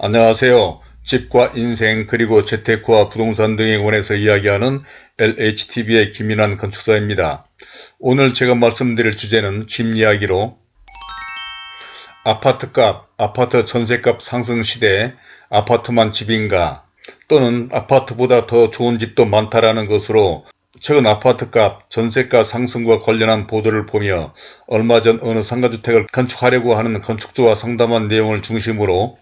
안녕하세요. 집과 인생 그리고 재테크와 부동산 등에 관해서 이야기하는 LHTV의 김인환 건축사입니다. 오늘 제가 말씀드릴 주제는 집 이야기로 아파트값, 아파트 전세값 상승 시대에 아파트만 집인가 또는 아파트보다 더 좋은 집도 많다라는 것으로 최근 아파트값, 전세가 상승과 관련한 보도를 보며 얼마 전 어느 상가주택을 건축하려고 하는 건축주와 상담한 내용을 중심으로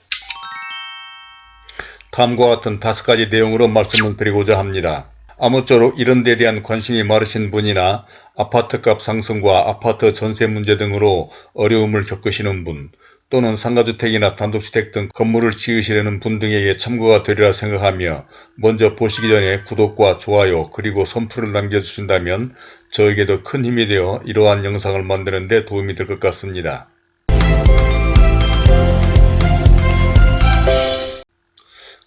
다음과 같은 다섯 가지 내용으로 말씀을 드리고자 합니다. 아무쪼록 이런 데 대한 관심이 많으신 분이나 아파트값 상승과 아파트 전세 문제 등으로 어려움을 겪으시는 분 또는 상가주택이나 단독주택 등 건물을 지으시려는 분 등에게 참고가 되리라 생각하며 먼저 보시기 전에 구독과 좋아요 그리고 선풀을 남겨주신다면 저에게도 큰 힘이 되어 이러한 영상을 만드는 데 도움이 될 것 같습니다.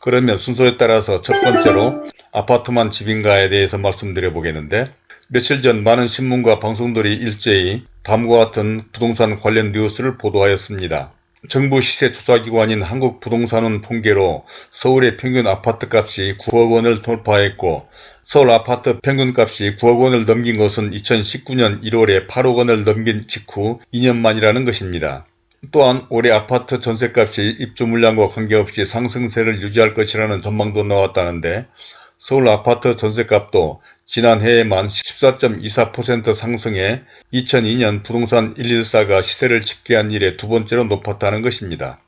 그러면 순서에 따라서 첫 번째로 아파트만 집인가에 대해서 말씀드려 보겠는데 며칠 전 많은 신문과 방송들이 일제히 다음과 같은 부동산 관련 뉴스를 보도하였습니다. 정부 시세조사기관인 한국부동산원 통계로 서울의 평균 아파트값이 9억 원을 돌파했고 서울 아파트 평균값이 9억 원을 넘긴 것은 2019년 1월에 8억 원을 넘긴 직후 2년 만이라는 것입니다. 또한 올해 아파트 전세값이 입주 물량과 관계없이 상승세를 유지할 것이라는 전망도 나왔다는데 서울 아파트 전세값도 지난해에만 14.24% 상승해 2002년 부동산 114가 시세를 집계한 이래 두 번째로 높았다는 것입니다.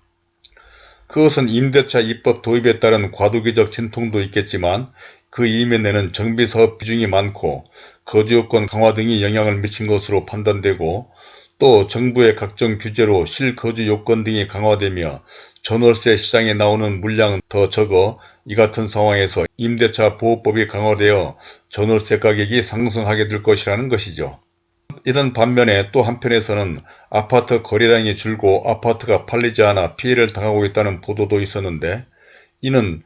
그것은 임대차 입법 도입에 따른 과도기적 진통도 있겠지만 그 이면에는 정비사업 비중이 많고 거주요건 강화 등이 영향을 미친 것으로 판단되고 또 정부의 각종 규제로 실거주 요건 등이 강화되며 전월세 시장에 나오는 물량은 더 적어 이 같은 상황에서 임대차 보호법이 강화되어 전월세 가격이 상승하게 될 것이라는 것이죠. 이런 반면에 또 한편에서는 아파트 거래량이 줄고 아파트가 팔리지 않아 피해를 당하고 있다는 보도도 있었는데 이는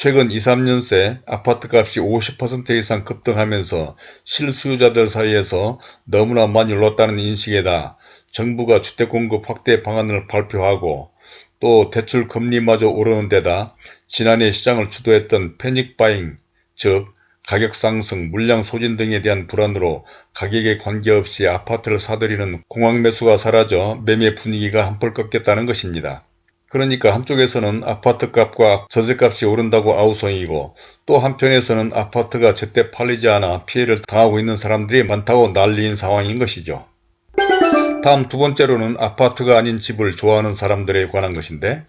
최근 2, 3년 새 아파트값이 50% 이상 급등하면서 실수요자들 사이에서 너무나 많이 올랐다는 인식에다 정부가 주택공급 확대 방안을 발표하고 또 대출 금리마저 오르는 데다 지난해 시장을 주도했던 패닉바잉 즉 가격 상승, 물량 소진 등에 대한 불안으로 가격에 관계없이 아파트를 사들이는 공황 매수가 사라져 매매 분위기가 한풀 꺾였다는 것입니다. 그러니까 한쪽에서는 아파트값과 전세값이 오른다고 아우성이고 또 한편에서는 아파트가 제때 팔리지 않아 피해를 당하고 있는 사람들이 많다고 난리인 상황인 것이죠. 다음 두 번째로는 아파트가 아닌 집을 좋아하는 사람들에 관한 것인데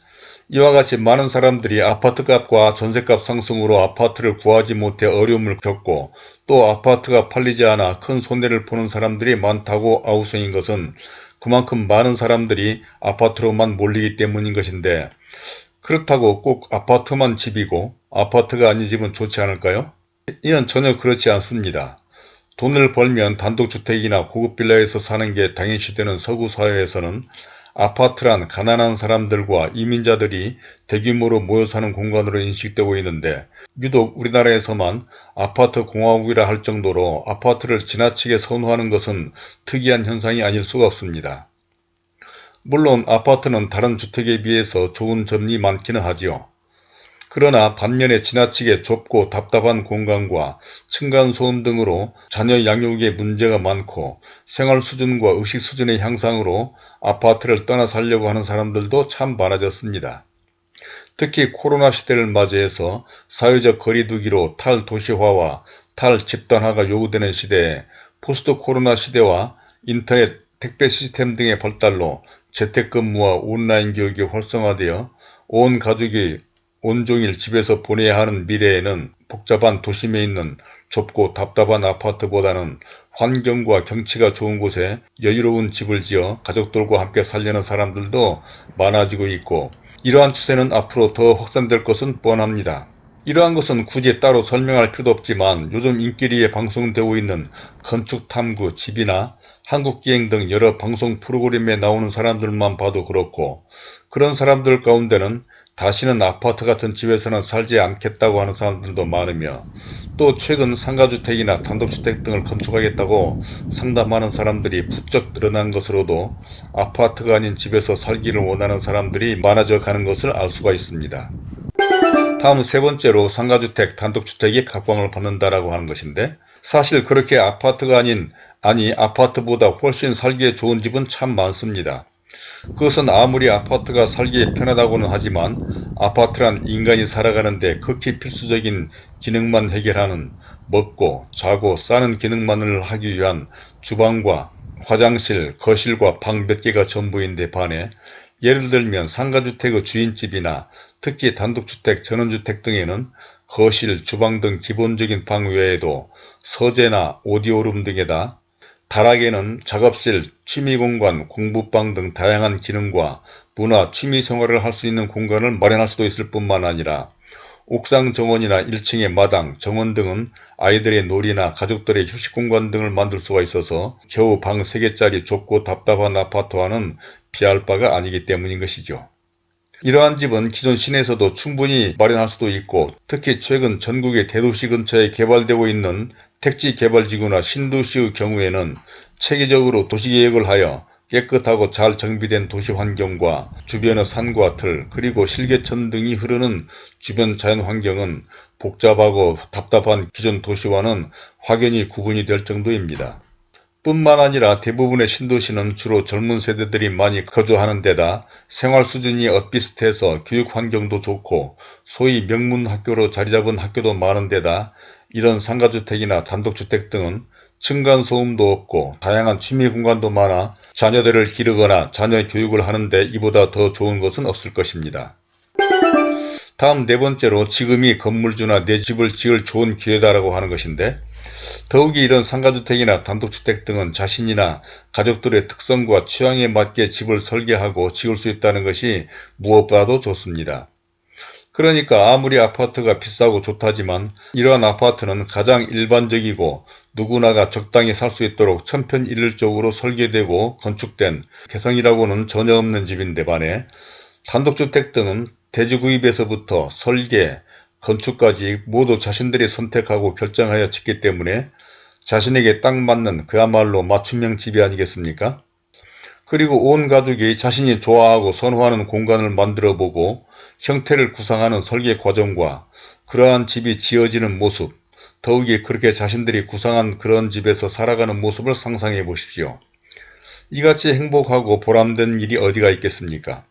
이와 같이 많은 사람들이 아파트값과 전세값 상승으로 아파트를 구하지 못해 어려움을 겪고 또 아파트가 팔리지 않아 큰 손해를 보는 사람들이 많다고 아우성인 것은 그만큼 많은 사람들이 아파트로만 몰리기 때문인 것인데 그렇다고 꼭 아파트만 집이고 아파트가 아닌 집은 좋지 않을까요? 이는 전혀 그렇지 않습니다. 돈을 벌면 단독주택이나 고급 빌라에서 사는 게 당연시 되는 서구 사회에서는 아파트란 가난한 사람들과 이민자들이 대규모로 모여 사는 공간으로 인식되고 있는데 유독 우리나라에서만 아파트 공화국이라 할 정도로 아파트를 지나치게 선호하는 것은 특이한 현상이 아닐 수가 없습니다. 물론 아파트는 다른 주택에 비해서 좋은 점이 많기는 하지요. 그러나 반면에 지나치게 좁고 답답한 공간과 층간소음 등으로 자녀 양육에 문제가 많고 생활 수준과 의식 수준의 향상으로 아파트를 떠나 살려고 하는 사람들도 참 많아졌습니다. 특히 코로나 시대를 맞이해서 사회적 거리두기로 탈도시화와 탈집단화가 요구되는 시대에 포스트 코로나 시대와 인터넷 택배 시스템 등의 발달로 재택근무와 온라인 교육이 활성화되어 온 가족이 온종일 집에서 보내야 하는 미래에는 복잡한 도심에 있는 좁고 답답한 아파트보다는 환경과 경치가 좋은 곳에 여유로운 집을 지어 가족들과 함께 살려는 사람들도 많아지고 있고 이러한 추세는 앞으로 더 확산될 것은 뻔합니다. 이러한 것은 굳이 따로 설명할 필요도 없지만 요즘 인기리에 방송되고 있는 건축탐구 집이나 한국기행 등 여러 방송 프로그램에 나오는 사람들만 봐도 그렇고 그런 사람들 가운데는 다시는 아파트 같은 집에서는 살지 않겠다고 하는 사람들도 많으며 또 최근 상가주택이나 단독주택 등을 건축하겠다고 상담하는 사람들이 부쩍 늘어난 것으로도 아파트가 아닌 집에서 살기를 원하는 사람들이 많아져 가는 것을 알 수가 있습니다. 다음 세 번째로 상가주택, 단독주택이 각광을 받는다라고 하는 것인데 사실 그렇게 아파트가 아닌 아니 아파트보다 훨씬 살기에 좋은 집은 참 많습니다. 그것은 아무리 아파트가 살기에 편하다고는 하지만 아파트란 인간이 살아가는 데 극히 필수적인 기능만 해결하는 먹고 자고 싸는 기능만을 하기 위한 주방과 화장실, 거실과 방 몇 개가 전부인데 반해 예를 들면 상가주택의 주인집이나 특히 단독주택, 전원주택 등에는 거실, 주방 등 기본적인 방 외에도 서재나 오디오룸 등에다 다락에는 작업실, 취미공간, 공부방 등 다양한 기능과 문화, 취미생활을 할 수 있는 공간을 마련할 수도 있을 뿐만 아니라 옥상 정원이나 1층의 마당, 정원 등은 아이들의 놀이나 가족들의 휴식공간 등을 만들 수가 있어서 겨우 방 3개짜리 좁고 답답한 아파트와는 비할 바가 아니기 때문인 것이죠. 이러한 집은 기존 시내에서도 충분히 마련할 수도 있고 특히 최근 전국의 대도시 근처에 개발되고 있는 택지 개발지구나 신도시의 경우에는 체계적으로 도시계획을 하여 깨끗하고 잘 정비된 도시 환경과 주변의 산과 들 그리고 실개천 등이 흐르는 주변 자연환경은 복잡하고 답답한 기존 도시와는 확연히 구분이 될 정도입니다. 뿐만 아니라 대부분의 신도시는 주로 젊은 세대들이 많이 거주하는 데다 생활 수준이 엇비슷해서 교육 환경도 좋고 소위 명문 학교로 자리잡은 학교도 많은 데다 이런 상가주택이나 단독주택 등은 층간소음도 없고 다양한 취미 공간도 많아 자녀들을 기르거나 자녀 교육을 하는데 이보다 더 좋은 것은 없을 것입니다. 다음 네 번째로 지금이 건물주나 내 집을 지을 좋은 기회다라고 하는 것인데 더욱이 이런 상가주택이나 단독주택 등은 자신이나 가족들의 특성과 취향에 맞게 집을 설계하고 지을 수 있다는 것이 무엇보다도 좋습니다. 그러니까 아무리 아파트가 비싸고 좋다지만 이러한 아파트는 가장 일반적이고 누구나가 적당히 살 수 있도록 천편일률적으로 설계되고 건축된 개성이라고는 전혀 없는 집인데 반해 단독주택 등은 대지 구입에서부터 설계, 건축까지 모두 자신들이 선택하고 결정하여 짓기 때문에 자신에게 딱 맞는 그야말로 맞춤형 집이 아니겠습니까? 그리고 온 가족이 자신이 좋아하고 선호하는 공간을 만들어 보고 형태를 구상하는 설계 과정과 그러한 집이 지어지는 모습, 더욱이 그렇게 자신들이 구상한 그런 집에서 살아가는 모습을 상상해 보십시오. 이같이 행복하고 보람된 일이 어디가 있겠습니까?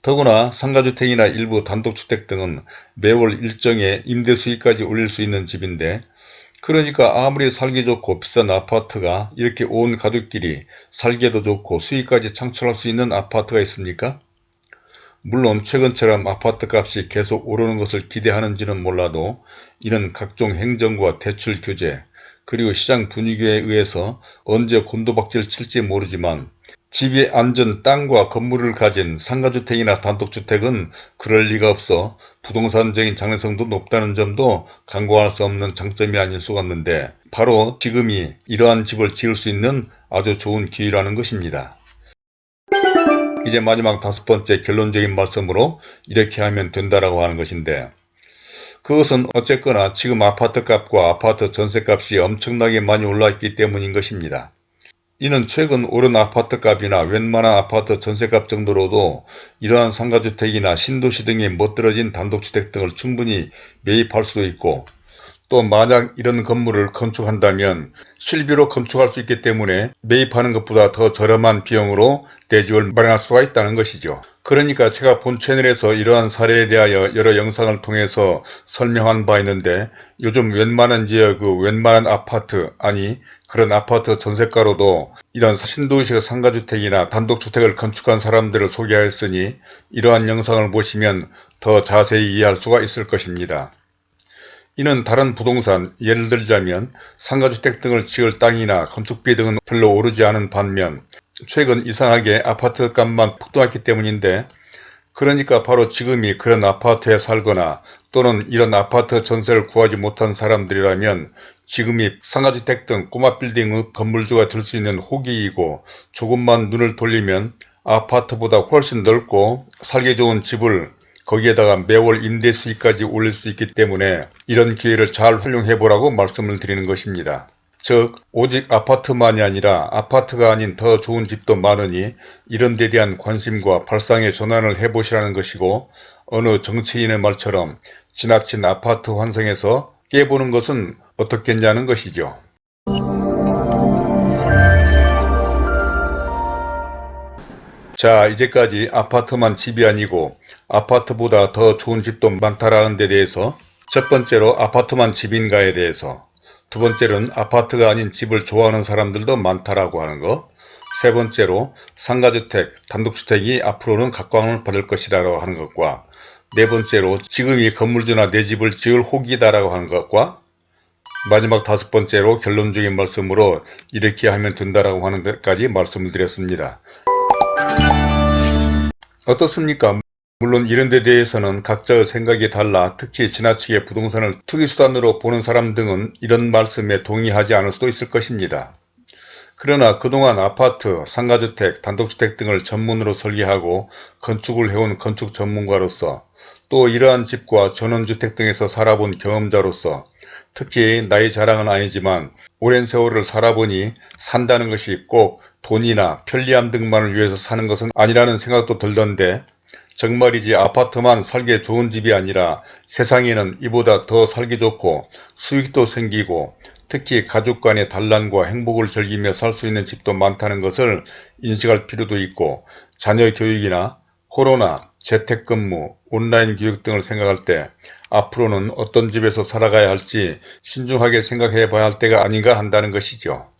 더구나 상가주택이나 일부 단독주택 등은 매월 일정의 임대 수익까지 올릴 수 있는 집인데 그러니까 아무리 살기 좋고 비싼 아파트가 이렇게 온 가족끼리 살기도 좋고 수익까지 창출할 수 있는 아파트가 있습니까? 물론 최근처럼 아파트 값이 계속 오르는 것을 기대하는지는 몰라도 이런 각종 행정과 대출 규제 그리고 시장 분위기에 의해서 언제 곤도박질 칠지 모르지만 집이 앉은 땅과 건물을 가진 상가주택이나 단독주택은 그럴 리가 없어 부동산적인 장래성도 높다는 점도 간과할 수 없는 장점이 아닐 수가 없는데 바로 지금이 이러한 집을 지을 수 있는 아주 좋은 기회라는 것입니다. 이제 마지막 다섯 번째 결론적인 말씀으로 이렇게 하면 된다라고 하는 것인데 그것은 어쨌거나 지금 아파트 값과 아파트 전세 값이 엄청나게 많이 올라있기 때문인 것입니다. 이는 최근 오른 아파트 값이나 웬만한 아파트 전세값 정도로도 이러한 상가주택이나 신도시 등의 멋들어진 단독주택 등을 충분히 매입할 수도 있고 또 만약 이런 건물을 건축한다면 실비로 건축할 수 있기 때문에 매입하는 것보다 더 저렴한 비용으로 대집을 마련할 수가 있다는 것이죠. 그러니까 제가 본 채널에서 이러한 사례에 대하여 여러 영상을 통해서 설명한 바 있는데 요즘 웬만한 지역 그 웬만한 아파트 아니 그런 아파트 전세가로도 이런 신도시의 상가주택이나 단독주택을 건축한 사람들을 소개하였으니 이러한 영상을 보시면 더 자세히 이해할 수가 있을 것입니다. 이는 다른 부동산, 예를 들자면 상가주택 등을 지을 땅이나 건축비 등은 별로 오르지 않은 반면 최근 이상하게 아파트 값만 폭등했기 때문인데 그러니까 바로 지금이 그런 아파트에 살거나 또는 이런 아파트 전세를 구하지 못한 사람들이라면 지금이 상가주택 등 꼬마 빌딩의 건물주가 될 수 있는 호기이고 조금만 눈을 돌리면 아파트보다 훨씬 넓고 살기 좋은 집을 거기에다가 매월 임대 수익까지 올릴 수 있기 때문에 이런 기회를 잘 활용해 보라고 말씀을 드리는 것입니다. 즉 오직 아파트만이 아니라 아파트가 아닌 더 좋은 집도 많으니 이런 데 대한 관심과 발상의 전환을 해보시라는 것이고 어느 정치인의 말처럼 지나친 아파트 환상에서 깨보는 것은 어떻겠냐는 것이죠. 자 이제까지 아파트만 집이 아니고 아파트보다 더 좋은 집도 많다라는 데 대해서 첫 번째로 아파트만 집인가에 대해서 두 번째로는 아파트가 아닌 집을 좋아하는 사람들도 많다라고 하는 거. 세 번째로 상가주택, 단독주택이 앞으로는 각광을 받을 것이라고 하는 것과 네 번째로 지금이 건물주나 내 집을 지을 호기다라고 하는 것과 마지막 다섯 번째로 결론적인 말씀으로 이렇게 하면 된다라고 하는 데까지 말씀을 드렸습니다. 어떻습니까? 물론 이런 데 대해서는 각자의 생각이 달라 특히 지나치게 부동산을 투기수단으로 보는 사람 등은 이런 말씀에 동의하지 않을 수도 있을 것입니다. 그러나 그동안 아파트, 상가주택, 단독주택 등을 전문으로 설계하고 건축을 해온 건축 전문가로서 또 이러한 집과 전원주택 등에서 살아본 경험자로서 특히 나이 자랑은 아니지만 오랜 세월을 살아보니 산다는 것이 꼭 돈이나 편리함 등만을 위해서 사는 것은 아니라는 생각도 들던데 정말이지 아파트만 살기 좋은 집이 아니라 세상에는 이보다 더 살기 좋고 수익도 생기고 특히 가족 간의 단란과 행복을 즐기며 살 수 있는 집도 많다는 것을 인식할 필요도 있고 자녀 교육이나 코로나, 재택근무, 온라인 교육 등을 생각할 때 앞으로는 어떤 집에서 살아가야 할지 신중하게 생각해 봐야 할 때가 아닌가 한다는 것이죠.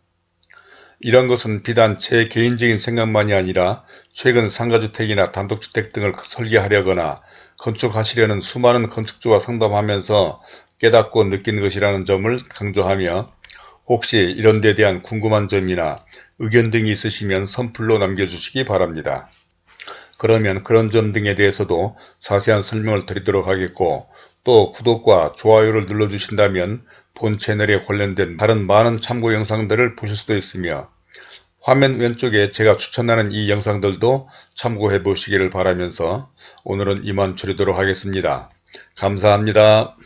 이런 것은 비단 제 개인적인 생각만이 아니라 최근 상가주택이나 단독주택 등을 설계하려거나 건축하시려는 수많은 건축주와 상담하면서 깨닫고 느낀 것이라는 점을 강조하며 혹시 이런 데 대한 궁금한 점이나 의견 등이 있으시면 선플로 남겨주시기 바랍니다. 그러면 그런 점 등에 대해서도 자세한 설명을 드리도록 하겠고 또 구독과 좋아요를 눌러주신다면 본 채널에 관련된 다른 많은 참고 영상들을 보실 수도 있으며 화면 왼쪽에 제가 추천하는 이 영상들도 참고해 보시기를 바라면서 오늘은 이만 줄이도록 하겠습니다. 감사합니다.